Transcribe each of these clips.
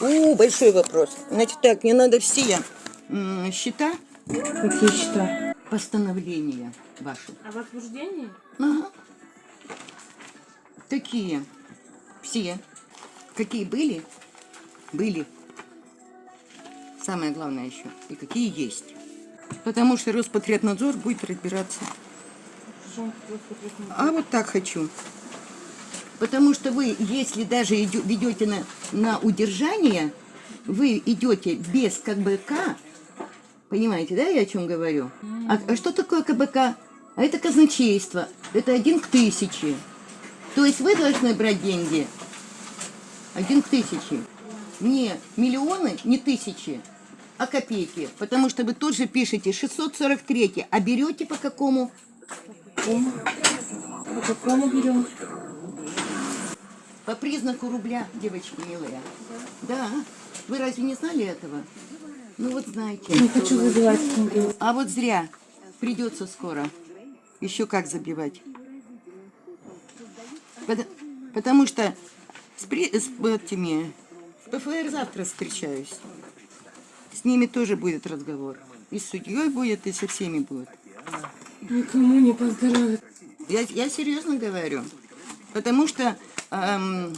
О, большой вопрос. Значит так, мне надо все счета, Какие счета? постановления ваши. А возбуждение? Ага. Какие? Все. Какие были? Были. Самое главное еще. И какие есть. Потому что Роспотребнадзор будет разбираться. А вот так хочу. Потому что вы, если даже ведете на, на удержание, вы идете без КБК, понимаете, да, я о чем говорю? А, а что такое КБК? А это казначейство, это один к тысяче. То есть вы должны брать деньги один к тысяче. Не миллионы, не тысячи, а копейки. Потому что вы тут же пишете 643, а берете по какому? По какому берем? По признаку рубля, девочки милые. Да. Вы разве не знали этого? Ну вот знаете. Не хочу забивать. А вот зря. Придется скоро. Еще как забивать. Пот- Потому что с, при- с этими с ПФР завтра встречаюсь. С ними тоже будет разговор. И с судьей будет, и со всеми будет. Никому не поздоровится. Я, я серьезно говорю. Потому что эм,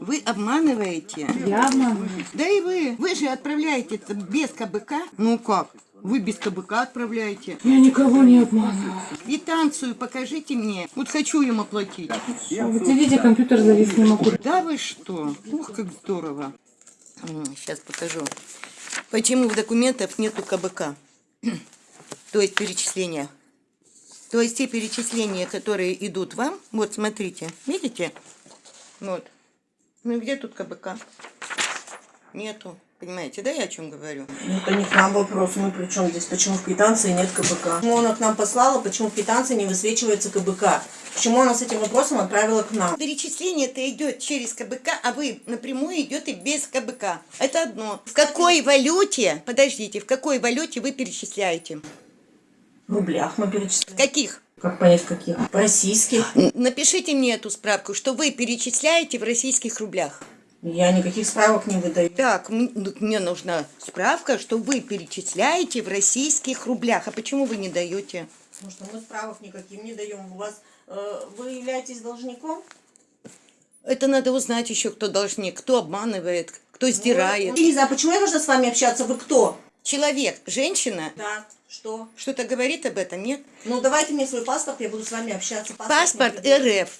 вы обманываете. Я обманываю. Да и вы. Вы же отправляете без КБК. Ну как? Вы без КБК отправляете. Я никого не обманываю. Квитанцию покажите мне. Вот хочу им оплатить. Вот видите, компьютер завис, не могу. Да вы что? Ух, как здорово. Сейчас покажу. Почему в документах нету КБК? То есть перечисления. То есть те перечисления, которые идут вам, вот смотрите, видите? Вот. Ну где тут КБК? Нету. Понимаете, да, я о чем говорю? Ну, Это не к нам вопрос. Мы при чем здесь? Почему в квитанции нет КБК? Почему она к нам послала? Почему в квитанции не высвечивается КБК? Почему она с этим вопросом отправила к нам? Перечисление-то идет через КБК, а вы напрямую идете без КБК. Это одно. В какой валюте, подождите, в какой валюте вы перечисляете? В рублях мы В перечисляем. каких? Как понять, каких? Российских. Напишите мне эту справку, что вы перечисляете в российских рублях. Я никаких справок не выдаю. Так, ну, мне нужна справка, что вы перечисляете в российских рублях. А почему вы не даете? Потому что мы справок никаким не даем. У вас э, вы являетесь должником? Это надо узнать еще, кто должник, кто обманывает, кто сдирает. Лиза, а почему я должна с вами общаться? Вы кто? Человек, женщина, Да. Что? что-то говорит об этом, нет? Ну, давайте мне свой паспорт, я буду с вами общаться. Паспорт предъявите. РФ.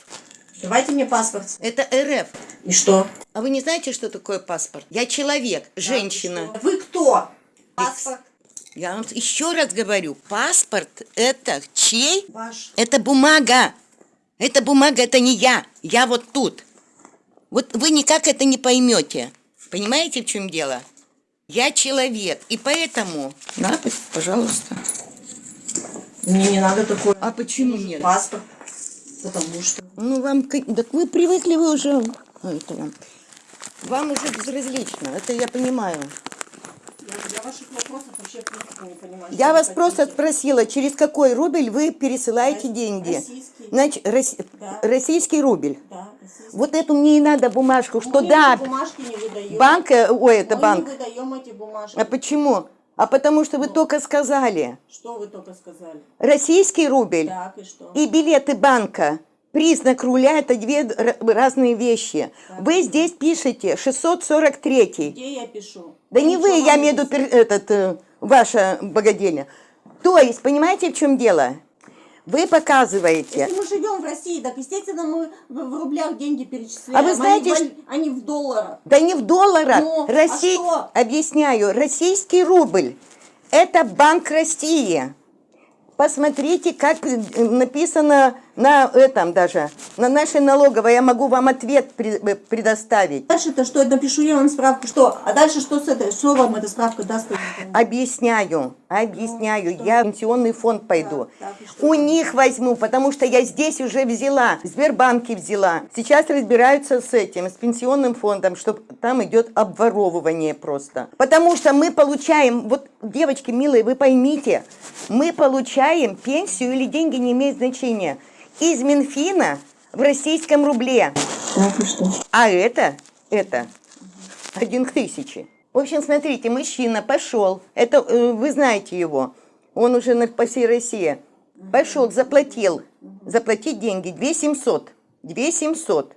Давайте мне паспорт. Это РФ. И что? А вы не знаете, что такое паспорт? Я человек, женщина. Да, что? Вы кто? Паспорт Я вам еще раз говорю, паспорт это чей? ваш. Это бумага. Это бумага, это не я. Я вот тут. Вот вы никак это не поймете. Понимаете, в чем дело? Я человек, и поэтому... На, пожалуйста. Мне не надо такой А почему нет? паспорт. Потому что... Ну, вам... Так вы привыкли, вы уже... а, это вам. Вам уже безразлично, это я понимаю. Я, я ваших вопросов вообще в принципе не понимаю. Я что вас просто спросила, через какой рубль вы пересылаете Рос- деньги? российский. Значит, рос- Да. российский рубль. Да, российский. Вот эту мне и надо бумажку, что Мы да, бумажки не выдаем. банк, э, ой, это Мы банк. не выдаем эти бумажки. А почему? А потому что вы только сказали, Что вы только сказали? российский рубль Так, и что? и билеты банка. Признак руля – это две разные вещи. Вы здесь пишете 643. Где я пишу? Да не вы, я имею в виду этот, э, ваша богадельня. То есть, понимаете, в чем дело? Вы показываете. Если мы живем в России, так, естественно, мы в, рублях деньги перечисляем. А вы знаете, они, в, валь- они в долларах. Да не в долларах. Ну, а Россий- что? Объясняю. Российский рубль – это Банк России. Посмотрите, как э, написано на этом даже, на нашей налоговой. Я могу вам ответ э, предоставить. Дальше-то что? Я напишу я вам справку. Что? А дальше что с этой? Что вам эта справка даст? Объясняю, объясняю. Я в пенсионный фонд пойду. и что? У них возьму, потому что я здесь уже взяла, в Сбербанке взяла. Сейчас разбираются с этим, с пенсионным фондом, что там идет обворовывание просто. Потому что мы получаем, вот, девочки милые, вы поймите, мы получаем пенсию или деньги не имеют значения из Минфина в российском рубле. Так, и что? А это, это один к тысяче. В общем, смотрите, мужчина пошел, это э, вы знаете его, он уже на, по всей России. Пошел, заплатил, заплатить деньги 2 700, 2 700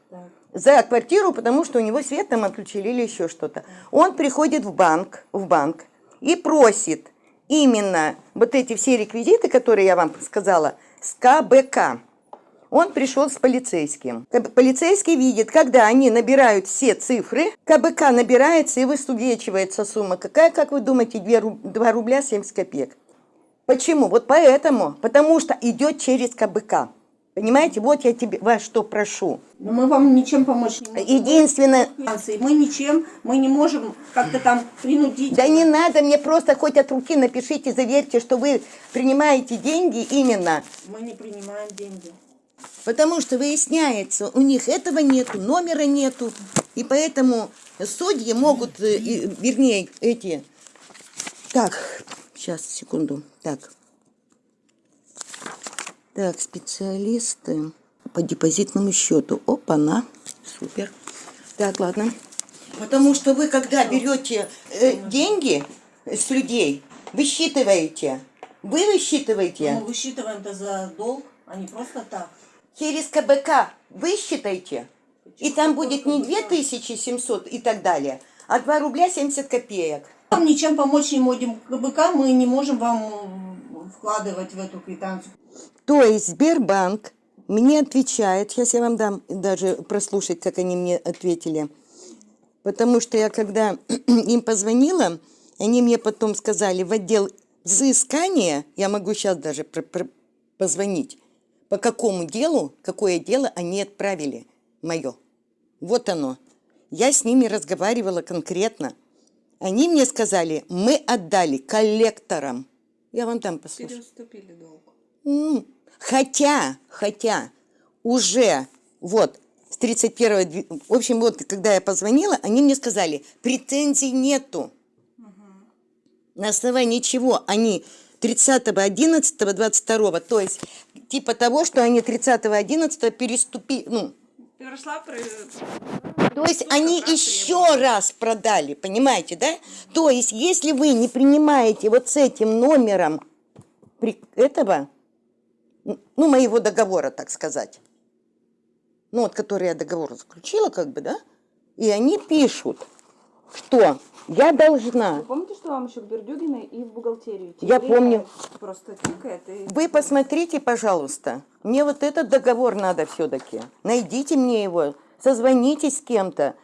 за квартиру, потому что у него свет там отключили или еще что-то. Он приходит в банк, в банк и просит именно вот эти все реквизиты, которые я вам сказала, с КБК. Он пришел с полицейским. Полицейский видит, когда они набирают все цифры, КБК набирается и высвечивается сумма. Какая, как вы думаете, 2, рубля 70 копеек? Почему? Вот поэтому. Потому что идет через КБК. Понимаете, вот я тебе вас что прошу. Но мы вам ничем помочь не можем. Единственное. Мы ничем, мы не можем как-то там принудить. да не надо мне просто хоть от руки напишите, заверьте, что вы принимаете деньги именно. Мы не принимаем деньги. Потому что выясняется, у них этого нету, номера нету. И поэтому судьи могут, э, вернее, эти... Так, сейчас, секунду. Так. Так, специалисты по депозитному счету. Опа-на. Супер. Так, ладно. Потому что вы, когда берете э, деньги с людей, высчитываете. Вы высчитываете. Мы высчитываем-то за долг, а не просто так. Через КБК высчитайте, и там будет не 2700 и так далее, а 2 рубля 70 копеек. Вам ничем помочь не можем. КБК мы не можем вам вкладывать в эту квитанцию. То есть Сбербанк мне отвечает, сейчас я вам дам даже прослушать, как они мне ответили, потому что я когда им позвонила, они мне потом сказали в отдел взыскания, я могу сейчас даже позвонить, по какому делу, какое дело они отправили мое. Вот оно. Я с ними разговаривала конкретно. Они мне сказали, мы отдали коллекторам. Я вам там послушаю. Переуступили долг. Хотя, хотя уже вот с 31 дви- в общем, вот когда я позвонила, они мне сказали, претензий нету. На основании чего они 30.11.22, то есть типа того, что они 30.11 переступили, ну, Перешла то есть они еще раз продали, понимаете, да? То есть если вы не принимаете вот с этим номером при- этого, ну, моего договора, так сказать, ну, вот который я договор заключила, как бы, да, и они пишут, что я должна, Вы помните, что вам еще к Бердюгиной и в бухгалтерию? идти? Я помню. Просто тикает и... вы посмотрите, пожалуйста, мне вот этот договор надо все-таки, найдите мне его, созвонитесь с кем-то,